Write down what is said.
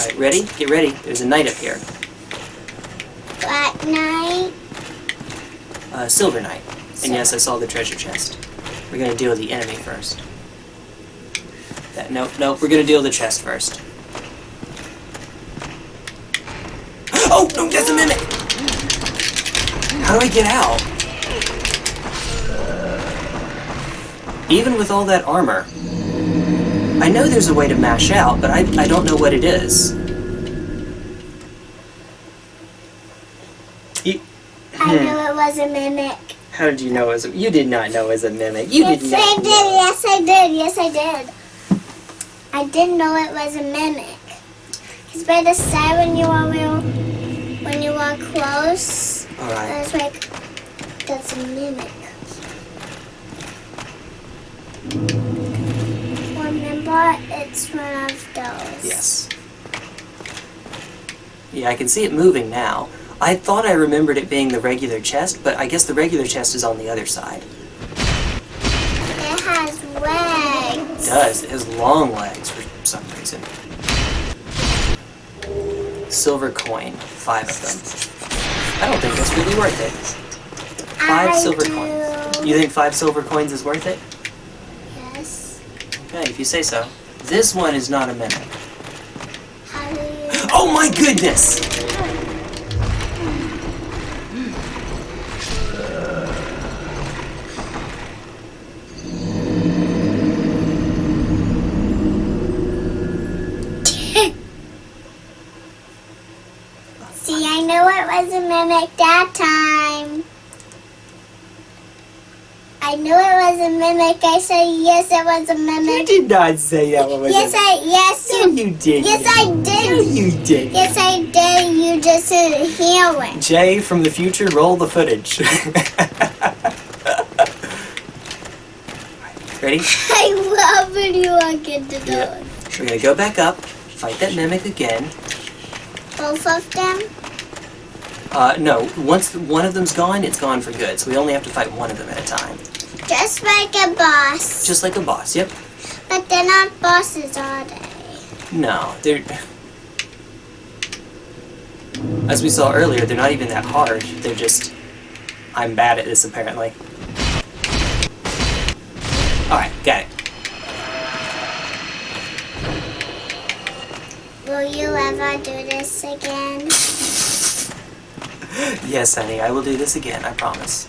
Alright, ready? Get ready. There's a knight up here. Black Knight. Uh, silver knight. And yes, I saw the treasure chest. We're gonna deal with the enemy first. That, nope, nope, we're gonna deal with the chest first. Oh, no, that's a mimic! How do I get out? Even with all that armor, I know there's a way to mash out, but I, I don't know what it is. You, I knew hmm. it was a mimic. how did you know it was a, You did not know it was a mimic. You yes, did I did. know. Yes, I did. Yes, I did. I didn't know it was a mimic. Because by the side, when you are real, when you are close, I Alright. was like, that's a mimic. Remember, it's one of those. Yes. Yeah, I can see it moving now. I thought I remembered it being the regular chest, but I guess the regular chest is on the other side. It has legs. It does. It has long legs for some reason. Silver coin. Five of them. I don't think that's really worth it. Five I silver do. coins. You think five silver coins is worth it? Yes. Okay, if you say so. This one is not a mimic. How do you? Oh my goodness! See, I knew it was a mimic that time. I knew it was a mimic. I said yes, it was a mimic. You did not say that one was Yes, a I yes No, you. didn't. Yes, I No, did. you did. Yes, I did. You just didn't hear it. Jay from the future, roll the footage. Ready? I love when you walk into those. Yeah. We're gonna go back up, fight that mimic again. Both of them. Uh, no, once one of them's gone, it's gone for good. So we only have to fight one of them at a time. Just like a boss. Just like a boss, yep. But they're not bosses, are they? No, they're... As we saw earlier, they're not even that hard. They're just... I'm bad at this, apparently. Alright, got it. Will you ever do this again? Yes, honey, I will do this again, I promise.